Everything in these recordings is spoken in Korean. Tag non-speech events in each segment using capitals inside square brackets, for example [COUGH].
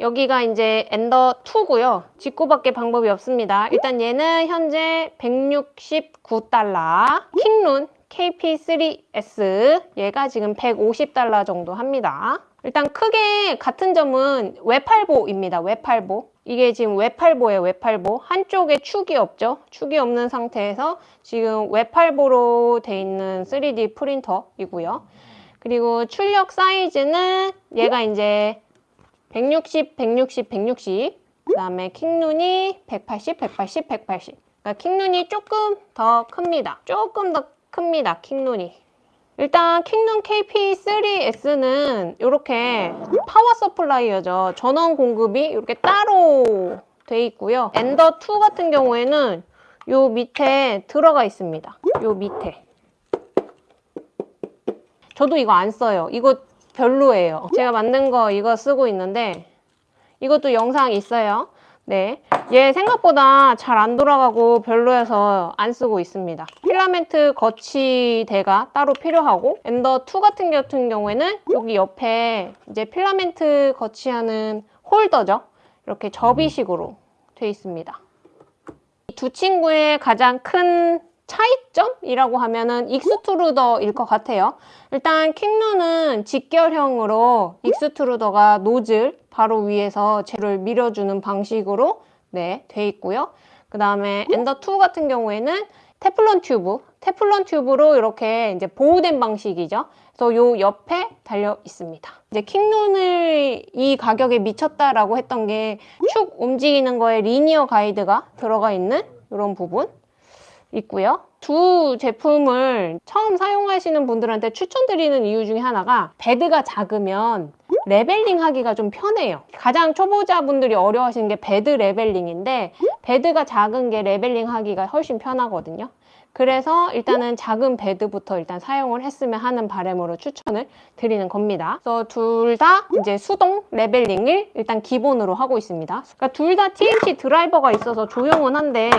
여기가 이제 엔더 2고요. 직구밖에 방법이 없습니다. 일단 얘는 현재 169달러. 킹룬 KP3S 얘가 지금 150달러 정도 합니다. 일단 크게 같은 점은 외팔보입니다. 외팔보. 이게 지금 외팔보예요. 외팔보. 한쪽에 축이 없죠. 축이 없는 상태에서 지금 외팔보로 돼 있는 3D 프린터이고요. 그리고 출력 사이즈는 얘가 이제 160, 160, 160. 그 다음에 킹룬이 180, 180, 180. 그러니까 킹룬이 조금 더 큽니다. 조금 더 큽니다. 킹룬이. 일단 킹눈 KP3S는 이렇게 power supplier죠. 전원 공급이 이렇게 따로 돼 있고요. 엔더 2 같은 경우에는 요 밑에 들어가 있습니다. 요 밑에. 저도 이거 안 써요. 이거 별로예요. 제가 만든 거 이거 쓰고 있는데 이것도 영상 있어요. 네, 얘 생각보다 잘 안 돌아가고 별로여서 안 쓰고 있습니다. 필라멘트 거치대가 따로 필요하고 Ender 2 같은 경우에는 여기 옆에 이제 필라멘트 거치하는 홀더죠. 이렇게 접이식으로 돼 있습니다. 이 두 친구의 가장 큰 차이점이라고 하면은 extruder일 것 같아요. 일단 Kingroon은 직결형으로 extruder가 노즐 바로 위에서 재료를 밀어주는 방식으로 네, 돼 있고요. 그 다음에 Ender 2 같은 경우에는 테플론 튜브, 테플론 튜브로 이렇게 이제 보호된 방식이죠. 그래서 요 옆에 달려 있습니다. 이제 Kingroon을 이 가격에 미쳤다라고 했던 게 축 움직이는 거에 linear 가이드가 들어가 있는 이런 부분 있고요. 두 제품을 처음 사용하시는 분들한테 추천드리는 이유 중에 하나가 bed가 작으면 leveling 하기가 좀 편해요. 가장 초보자분들이 어려워하시는 게 bed leveling인데 bed가 작은 게 leveling 하기가 훨씬 편하거든요. 그래서 일단은 작은 bed부터 일단 사용을 했으면 하는 바람으로 추천을 드리는 겁니다. 그래서 둘 다 이제 수동 leveling을 일단 기본으로 하고 있습니다. 그러니까 둘 다 TMC 드라이버가 있어서 조용은 한데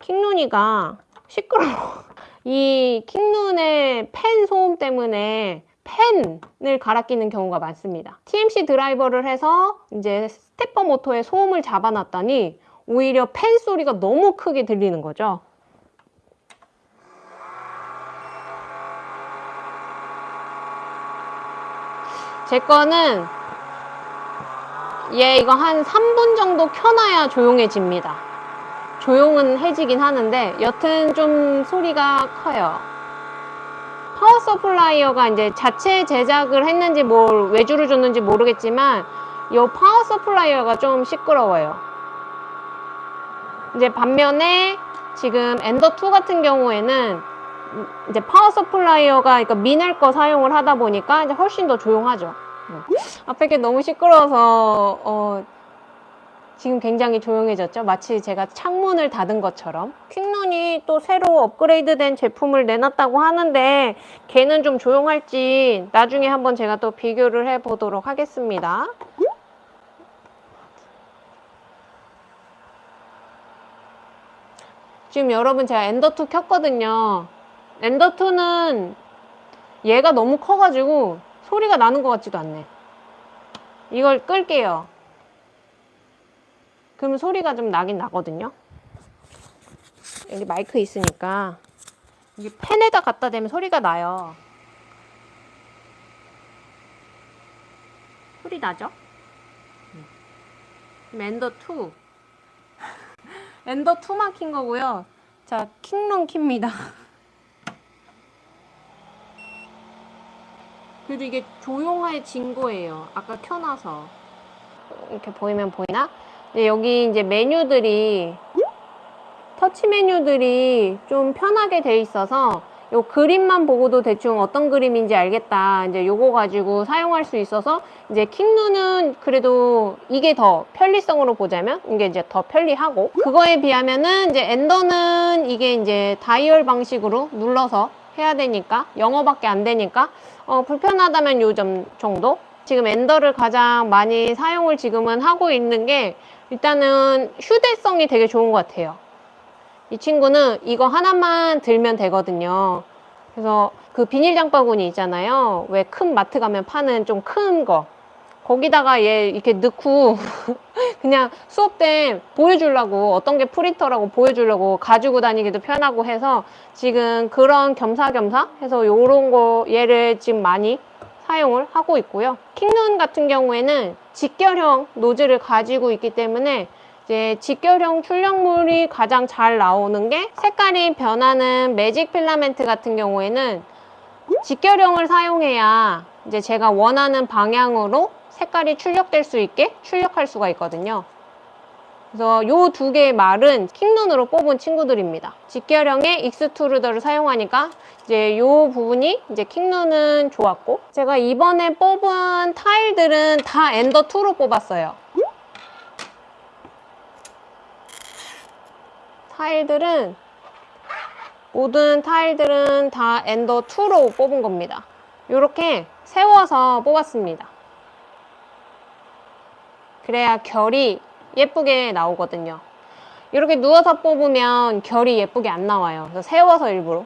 킹눈이가 시끄러워. [LAUGHS] 이 킹눈의 팬 소음 때문에 팬을 갈아 끼는 경우가 많습니다. TMC 드라이버를 해서 이제 스테퍼 모터의 소음을 잡아놨더니 오히려 팬 소리가 너무 크게 들리는 거죠. 제 거는 얘 이거 한 3분 정도 켜놔야 조용해집니다. 조용은 해지긴 하는데 여튼 좀 소리가 커요. power supplier가 이제 자체 제작을 했는지 뭘 외주를 줬는지 모르겠지만 이 power supplier가 좀 시끄러워요. 이제 반면에 지금 Ender 2 같은 경우에는 이제 power supplier가 그러니까 Mean Well 거 사용을 하다 보니까 이제 훨씬 더 조용하죠. 앞에 게 너무 시끄러워서 어, 지금 굉장히 조용해졌죠. 마치 제가 창문을 닫은 것처럼. 퀵런이 또 새로 업그레이드 된 제품을 내놨다고 하는데 걔는 좀 조용할지 나중에 한번 제가 또 비교를 해 보도록 하겠습니다. 지금 여러분 제가 엔더2 켰거든요. 엔더2는 얘가 너무 커가지고 소리가 나는 것 같지도 않네. 이걸 끌게요. 그러면 소리가 좀 나긴 나거든요. 여기 마이크 있으니까 이게 펜에다 갖다 대면 소리가 나요. 소리 나죠? 그럼 엔더 2 엔더 2만 킨 거고요. 자, 킹론 킵니다. [LAUGHS] 그래도 이게 조용해진 거예요. 아까 켜놔서. 이렇게 보이면 보이나? 근데 여기 이제 메뉴들이 터치 메뉴들이 좀 편하게 돼 있어서 요 그림만 보고도 대충 어떤 그림인지 알겠다. 이제 요거 가지고 사용할 수 있어서 이제 킹누는 그래도 이게 더 편리성으로 보자면 이게 이제 더 편리하고 그거에 비하면은 이제 엔더는 이게 이제 다이얼 방식으로 눌러서 해야 되니까 영어밖에 안 되니까 어, 불편하다면 요점 정도 지금 엔더를 가장 많이 사용을 지금은 하고 있는 게 일단은 휴대성이 되게 좋은 것 같아요. 이 친구는 이거 하나만 들면 되거든요. 그래서 그 비닐 장바구니 있잖아요. 왜 큰 마트 가면 파는 좀 큰 거. 거기다가 얘 이렇게 넣고 [LAUGHS] 그냥 수업 때 보여주려고 어떤 게 프린터라고 보여주려고 가지고 다니기도 편하고 해서 지금 그런 겸사겸사 해서 요런 거 얘를 지금 많이 사용을 하고 있고요. 킹눈 같은 경우에는 직결형 노즐을 가지고 있기 때문에 이제 직결형 출력물이 가장 잘 나오는 게 색깔이 변하는 매직 필라멘트 같은 경우에는 직결형을 사용해야 이제 제가 원하는 방향으로 색깔이 출력될 수 있게 출력할 수가 있거든요. 그래서 요 두 개의 말은 Kingroon으로 뽑은 친구들입니다. 직결형의 extruder를 사용하니까 이제 요 부분이 이제 Kingroon은 좋았고 제가 이번에 뽑은 타일들은 다 Ender 2로 뽑았어요. 타일들은 모든 타일들은 다 Ender 2로 뽑은 겁니다. 이렇게 세워서 뽑았습니다. 그래야 결이 예쁘게 나오거든요. 이렇게 누워서 뽑으면 결이 예쁘게 안 나와요. 그래서 세워서 일부러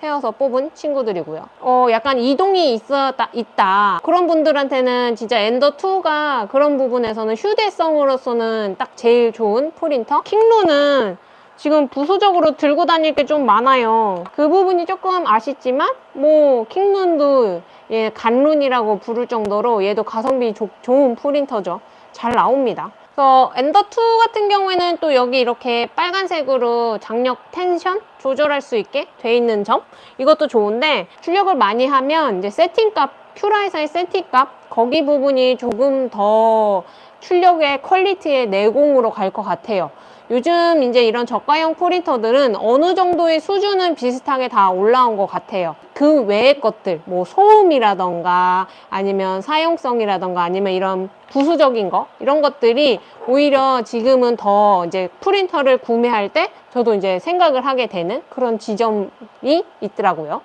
세워서 뽑은 친구들이고요. 어, 약간 이동이 있었다, 있다. 그런 분들한테는 진짜 엔더2가 그런 부분에서는 휴대성으로서는 딱 제일 좋은 프린터. 킹로는 지금 부수적으로 들고 다닐 게 좀 많아요. 그 부분이 조금 아쉽지만 뭐 킹룬도 예, 갓룬이라고 부를 정도로 얘도 가성비 조- 좋은 프린터죠. 잘 나옵니다. 그래서 Ender 2 같은 경우에는 또 여기 이렇게 빨간색으로 장력 텐션 조절할 수 있게 돼 있는 점 이것도 좋은데 출력을 많이 하면 이제 세팅값 큐라이사의 세팅값 거기 부분이 조금 더 출력의 quality의 내공으로 갈 것 같아요. 요즘 이제 이런 저가형 프린터들은 어느 정도의 수준은 비슷하게 다 올라온 것 같아요. 그 외의 것들, 뭐 소음이라던가 아니면 사용성이라던가 아니면 이런 부수적인 거 이런 것들이 오히려 지금은 더 이제 프린터를 구매할 때 저도 이제 생각을 하게 되는 그런 지점이 있더라고요.